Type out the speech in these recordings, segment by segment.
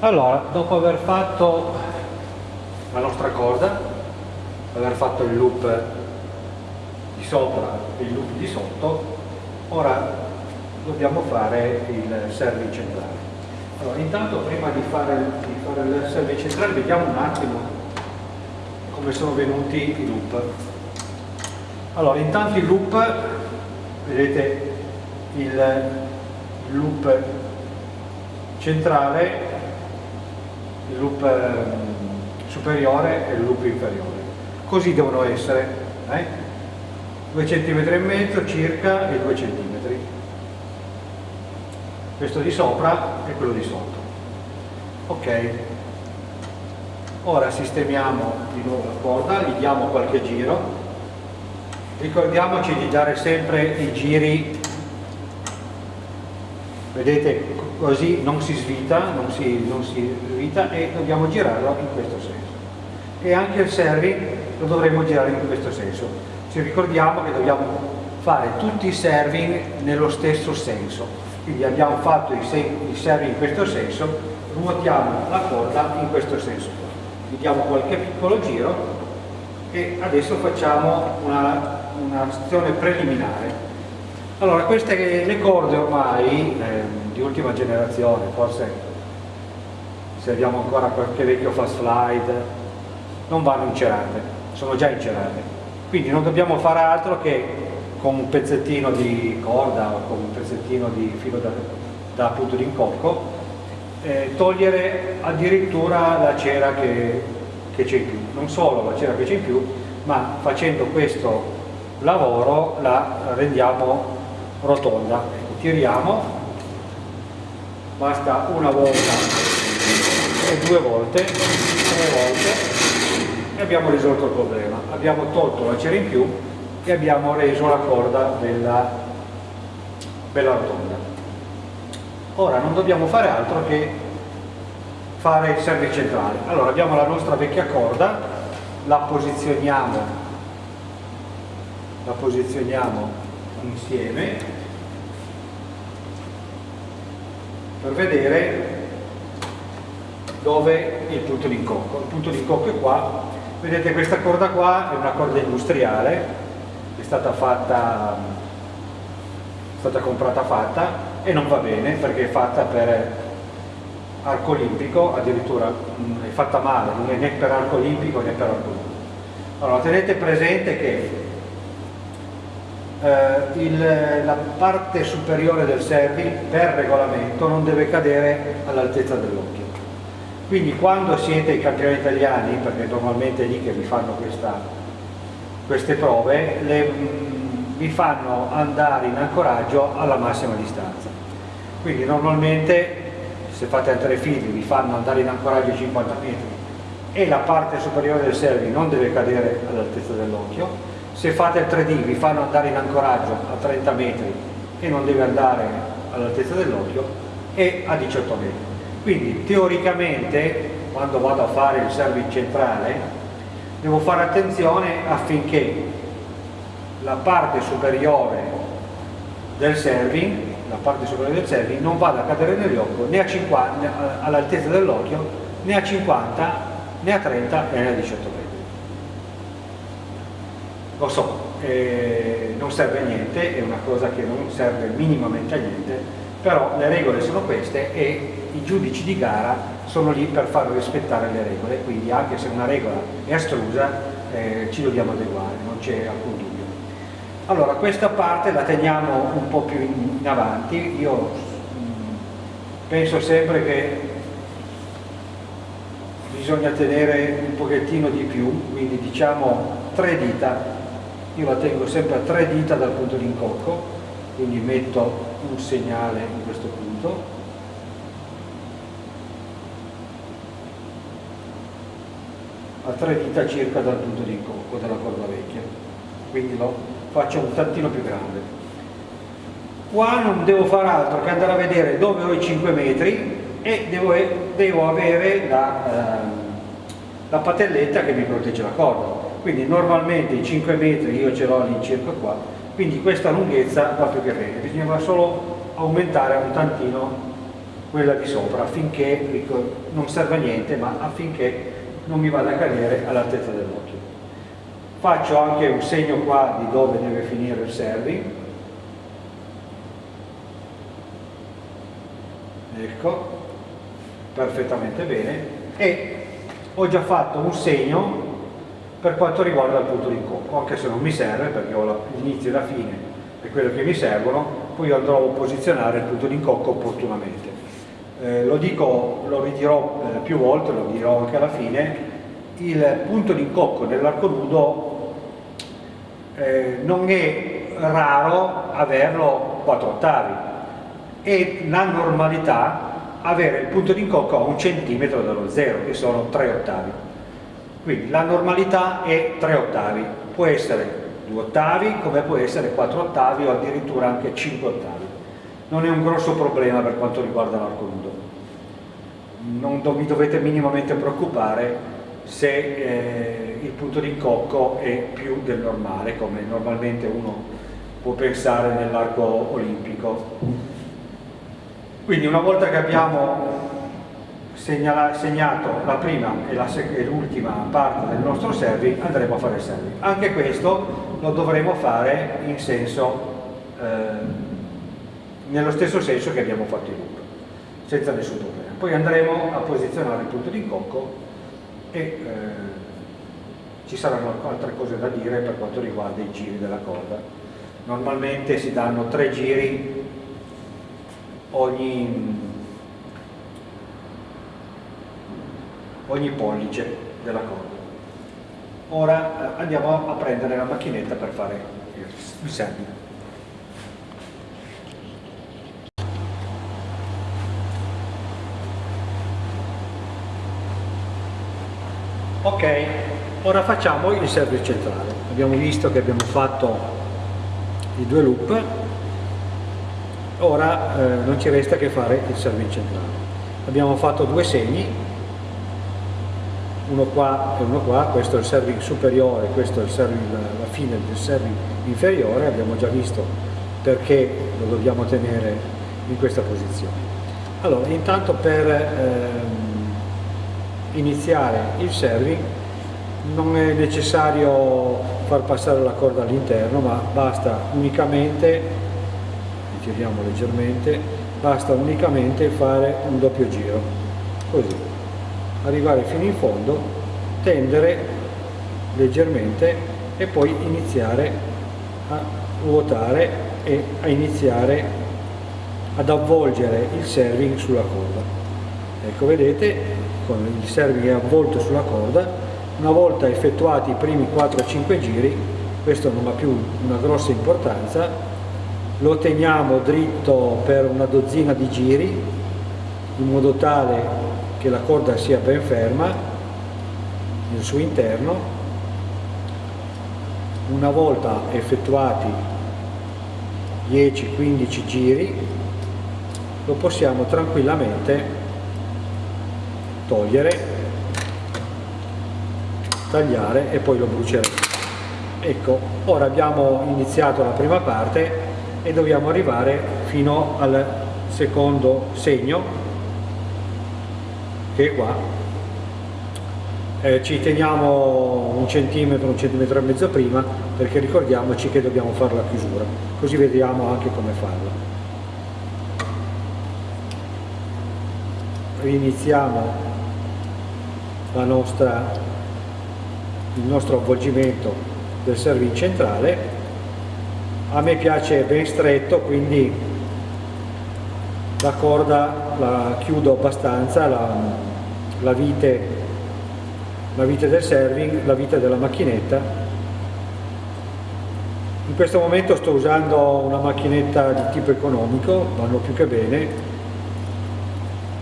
allora dopo aver fatto la nostra corda aver fatto il loop di sopra e il loop di sotto ora dobbiamo fare il serving centrale. Allora intanto prima di fare, di fare il serving centrale vediamo un attimo come sono venuti i loop. Allora intanto il loop vedete il loop centrale il loop ehm, superiore e il loop inferiore. Così devono essere eh? 2 cm e mezzo circa e 2 cm questo di sopra e quello di sotto. Ok. Ora sistemiamo di nuovo la corda gli diamo qualche giro. Ricordiamoci di dare sempre i giri vedete così non si svita non si, non si svita e dobbiamo girarlo in questo senso. E anche il serving lo dovremo girare in questo senso. Ci ricordiamo che dobbiamo fare tutti i serving nello stesso senso. Quindi abbiamo fatto i serving in questo senso ruotiamo la corda in questo senso gli diamo qualche piccolo giro e adesso facciamo un'azione un preliminare allora queste le corde ormai eh, di ultima generazione forse se abbiamo ancora qualche vecchio fast slide non vanno incerate, sono già incerate. Quindi non dobbiamo fare altro che con un pezzettino di corda o con un pezzettino di filo da, da punto di incocco eh, togliere addirittura la cera che c'è in più. Non solo la cera che c'è in più, ma facendo questo lavoro la rendiamo rotonda. Tiriamo, basta una volta e due volte, tre volte e abbiamo risolto il problema. Abbiamo tolto la cera in più e abbiamo reso la corda bella, bella rotonda. Ora non dobbiamo fare altro che fare il service centrale. Allora abbiamo la nostra vecchia corda, la posizioniamo, la posizioniamo insieme per vedere dove il punto di incocco. Il punto di incocco è qua vedete questa corda qua è una corda industriale è stata fatta è stata comprata fatta e non va bene perché è fatta per arco olimpico addirittura mm, è fatta male non è né per arco olimpico né per arco olimpico allora tenete presente che eh, il, la parte superiore del servi per regolamento non deve cadere all'altezza dell'occhio quindi quando siete ai campioni italiani, perché normalmente è lì che vi fanno questa, queste prove, le, mm, vi fanno andare in ancoraggio alla massima distanza. Quindi normalmente se fate a tre fili vi fanno andare in ancoraggio 50 metri e la parte superiore del servi non deve cadere all'altezza dell'occhio. Se fate il 3D vi fanno andare in ancoraggio a 30 metri e non deve andare all'altezza dell'occhio e a 18 metri. Quindi teoricamente quando vado a fare il service centrale devo fare attenzione affinché la parte superiore del serving, la parte superiore del serving non vada a cadere nell'occhio né all'altezza dell'occhio né a 50 né a 30 né a 18 metri. Lo so, eh, non serve a niente, è una cosa che non serve minimamente a niente, però le regole sono queste e i giudici di gara sono lì per far rispettare le regole, quindi anche se una regola è astrusa eh, ci dobbiamo adeguare, non c'è alcun dubbio. Allora questa parte la teniamo un po' più in, avanti, io mm, penso sempre che bisogna tenere un pochettino di più, quindi diciamo tre dita, io la tengo sempre a tre dita dal punto di incocco, quindi metto un segnale in questo punto. A tre dita circa dal punto di incocco della corda vecchia. Quindi lo faccio un tantino più grande. Qua non devo fare altro che andare a vedere dove ho i 5 metri e devo, devo avere la, eh, la patelletta che mi protegge la corda quindi normalmente i 5 metri io ce l'ho all'incirca qua quindi questa lunghezza va più che bene, bisognava solo aumentare un tantino quella di sopra affinché non serve a niente ma affinché non mi vada a cadere all'altezza dell'occhio. Faccio anche un segno qua di dove deve finire il serving ecco perfettamente bene. E ho già fatto un segno per quanto riguarda il punto di incocco anche se non mi serve perché ho l'inizio e la fine e quello che mi servono poi andrò a posizionare il punto di incocco opportunamente. Eh, lo dico, lo ridirò eh, più volte, lo dirò anche alla fine il punto di incocco nell'arco nudo eh, non è raro averlo 4 ottavi. E la normalità avere il punto di incocco a un centimetro dallo zero che sono 3 ottavi quindi la normalità è 3 ottavi. Può essere 2 ottavi come può essere 4 ottavi o addirittura anche 5 ottavi. Non è un grosso problema per quanto riguarda l'arco nudo non vi dovete minimamente preoccupare se eh, il punto di incocco è più del normale, come normalmente uno può pensare nell'arco olimpico. Quindi una volta che abbiamo segnato la prima e l'ultima parte del nostro serving andremo a fare il serving. Anche questo lo dovremo fare in senso, eh, nello stesso senso che abbiamo fatto in loop, senza nessun problema. Poi andremo a posizionare il punto di incocco e eh, ci saranno altre cose da dire per quanto riguarda i giri della corda. Normalmente si danno tre giri ogni, ogni pollice della corda. Ora eh, andiamo a prendere la macchinetta per fare il segno. ok ora facciamo il service centrale abbiamo visto che abbiamo fatto i due loop ora eh, non ci resta che fare il service centrale abbiamo fatto due segni uno qua e uno qua questo è il serving superiore questo è serving, la fine del serving inferiore abbiamo già visto perché lo dobbiamo tenere in questa posizione. Allora intanto per ehm, iniziare il serving non è necessario far passare la corda all'interno ma basta unicamente ritiriamo leggermente basta unicamente fare un doppio giro così arrivare fino in fondo tendere leggermente e poi iniziare a ruotare e a iniziare ad avvolgere il serving sulla corda. Ecco vedete con il serving avvolto sulla corda, una volta effettuati i primi 4-5 giri, questo non ha più una grossa importanza, lo teniamo dritto per una dozzina di giri, in modo tale che la corda sia ben ferma nel suo interno. Una volta effettuati 10-15 giri, lo possiamo tranquillamente togliere, tagliare e poi lo bruceremo. Ecco, ora abbiamo iniziato la prima parte e dobbiamo arrivare fino al secondo segno che è qua. Eh, ci teniamo un centimetro, un centimetro e mezzo prima perché ricordiamoci che dobbiamo fare la chiusura, così vediamo anche come farla. Riniziamo nostra, il nostro avvolgimento del serving centrale a me piace ben stretto quindi la corda la chiudo abbastanza la, la, vite, la vite del serving la vite della macchinetta. In questo momento sto usando una macchinetta di tipo economico vanno più che bene.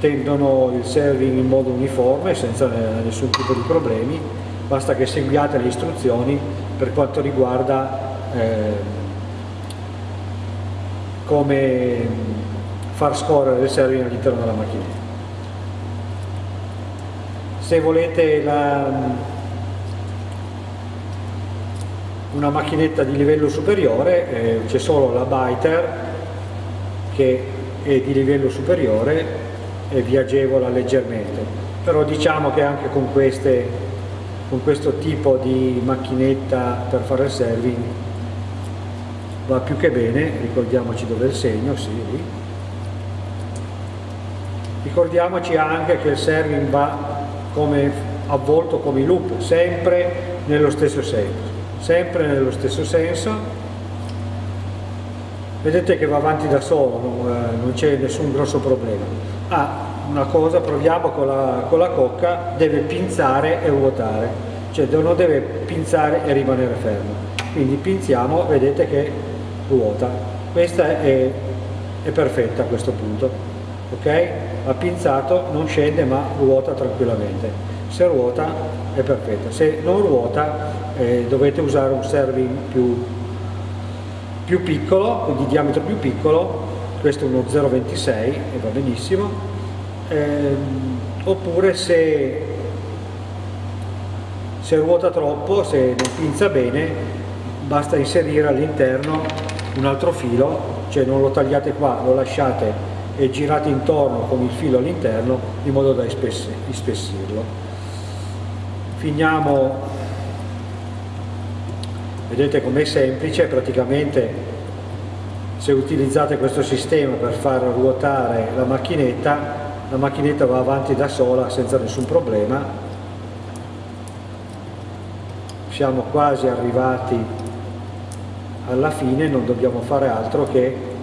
Tendono il serving in modo uniforme senza nessun tipo di problemi. Basta che seguiate le istruzioni per quanto riguarda eh, come far scorrere il serving all'interno della macchinetta se volete la, una macchinetta di livello superiore eh, c'è solo la Biter che è di livello superiore e vi agevola leggermente. Però diciamo che anche con, queste, con questo tipo di macchinetta per fare il serving va più che bene. Ricordiamoci dove è il segno sì, ricordiamoci anche che il serving va come avvolto come i loop sempre nello stesso senso sempre nello stesso senso vedete che va avanti da solo, non, eh, non c'è nessun grosso problema. Ah, una cosa, proviamo con la, con la cocca, deve pinzare e ruotare, cioè non deve pinzare e rimanere fermo. Quindi pinziamo, vedete che ruota. Questa è, è perfetta a questo punto, ok? Ha pinzato, non scende ma ruota tranquillamente. Se ruota è perfetta, se non ruota eh, dovete usare un serving più più piccolo, di diametro più piccolo, questo è uno 0,26 e va benissimo, ehm, oppure se, se ruota troppo, se non pinza bene, basta inserire all'interno un altro filo, cioè non lo tagliate qua, lo lasciate e girate intorno con il filo all'interno in modo da ispessirlo. Finiamo vedete com'è semplice praticamente se utilizzate questo sistema per far ruotare la macchinetta la macchinetta va avanti da sola senza nessun problema siamo quasi arrivati alla fine non dobbiamo fare altro che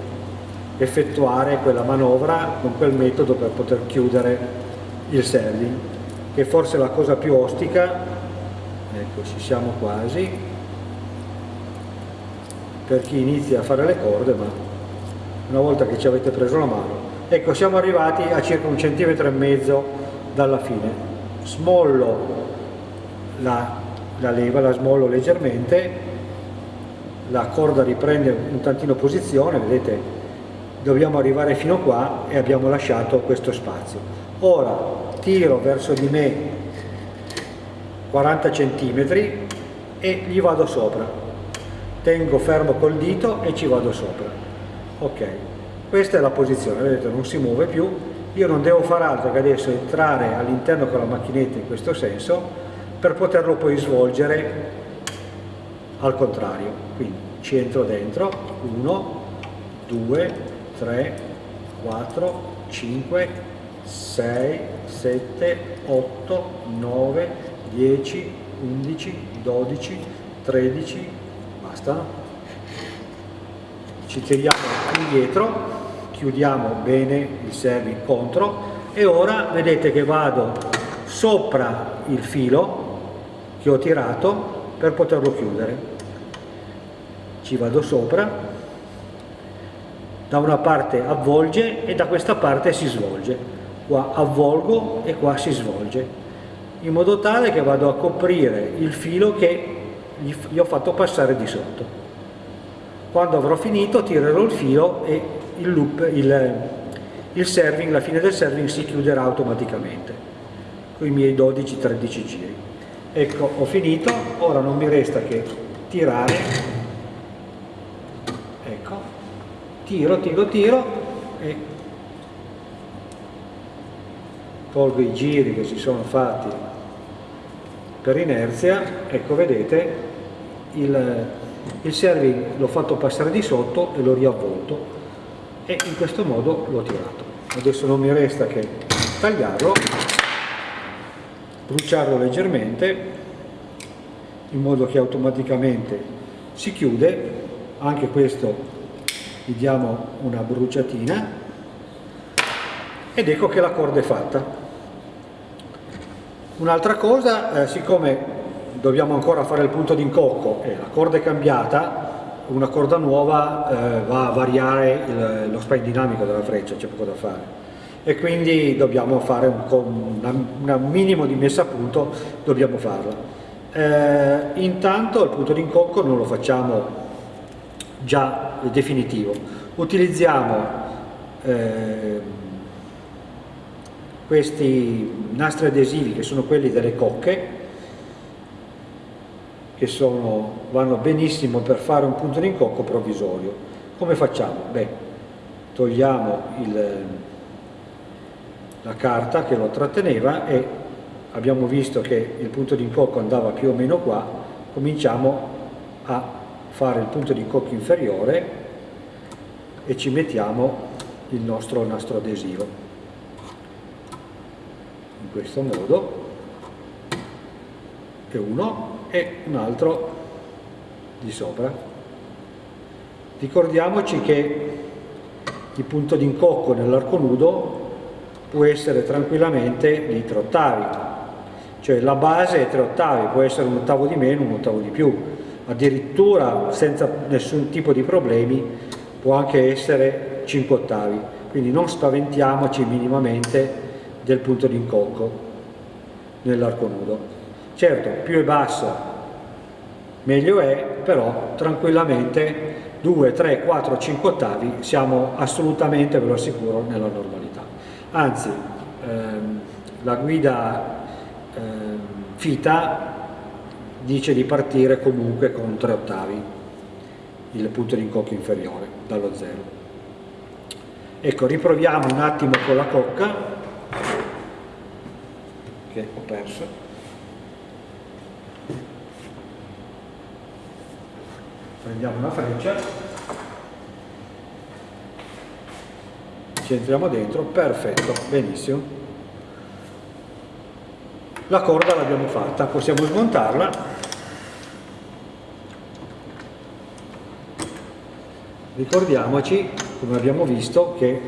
effettuare quella manovra con quel metodo per poter chiudere il serving che forse è la cosa più ostica ecco ci siamo quasi per chi inizia a fare le corde, ma una volta che ci avete preso la mano. Ecco, siamo arrivati a circa un centimetro e mezzo dalla fine. Smollo la, la leva, la smollo leggermente, la corda riprende un tantino posizione, vedete, dobbiamo arrivare fino qua e abbiamo lasciato questo spazio. Ora tiro verso di me 40 centimetri e gli vado sopra. Tengo fermo col dito e ci vado sopra. Ok questa è la posizione. Vedete non si muove più. Io non devo fare altro che adesso entrare all'interno con la macchinetta in questo senso per poterlo poi svolgere al contrario. Quindi ci entro dentro. 1 2 3 4 5 6 7 8 9 10 11 12 13 basta. Ci tiriamo indietro chiudiamo bene il serving contro e ora vedete che vado sopra il filo che ho tirato per poterlo chiudere. Ci vado sopra da una parte avvolge e da questa parte si svolge qua avvolgo e qua si svolge in modo tale che vado a coprire il filo che gli, ho fatto passare di sotto. Quando avrò finito tirerò il filo e il loop, il, il serving, la fine del serving si chiuderà automaticamente con i miei 12-13 giri. Ecco, ho finito, ora non mi resta che tirare, ecco, tiro, tiro, tiro e tolgo i giri che si sono fatti per inerzia, ecco vedete il, il serving l'ho fatto passare di sotto e l'ho riavvolto e in questo modo l'ho tirato. Adesso non mi resta che tagliarlo, bruciarlo leggermente in modo che automaticamente si chiude, anche questo gli diamo una bruciatina ed ecco che la corda è fatta. Un'altra cosa, eh, siccome dobbiamo ancora fare il punto d'incocco e la corda è cambiata, una corda nuova eh, va a variare il, lo spray dinamico della freccia, c'è poco da fare e quindi dobbiamo fare un, una, un minimo di messa a punto, dobbiamo farla. Eh, intanto il punto d'incocco non lo facciamo già definitivo, utilizziamo eh, questi nastri adesivi che sono quelli delle cocche che sono, vanno benissimo per fare un punto d'incocco provvisorio. Come facciamo? Beh, togliamo il, la carta che lo tratteneva e abbiamo visto che il punto di incocco andava più o meno qua, cominciamo a fare il punto di incocco inferiore e ci mettiamo il nostro nastro adesivo. In questo modo e uno e un altro di sopra. Ricordiamoci che il punto d'incocco nell'arco nudo può essere tranquillamente di 3 ottavi cioè la base è 3 ottavi può essere un ottavo di meno un ottavo di più addirittura senza nessun tipo di problemi può anche essere 5 ottavi. Quindi non spaventiamoci minimamente del punto d'incocco nell'arco nudo. Certo più è basso meglio è però tranquillamente 2, 3, 4, 5 ottavi siamo assolutamente ve lo assicuro nella normalità. Anzi ehm, la guida ehm, fita dice di partire comunque con 3 ottavi il punto di incocco inferiore dallo zero. Ecco riproviamo un attimo con la cocca che ho perso. Prendiamo una freccia. Ci entriamo dentro perfetto benissimo. La corda l'abbiamo fatta possiamo smontarla ricordiamoci come abbiamo visto che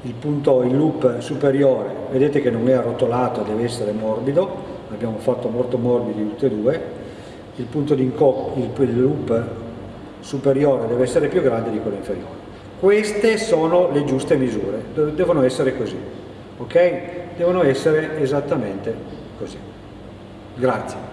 il punto in loop superiore vedete che non è arrotolato deve essere morbido l'abbiamo fatto molto morbidi tutti e due il punto di incocco il loop superiore deve essere più grande di quello inferiore. Queste sono le giuste misure devono essere così ok? Devono essere esattamente così. Grazie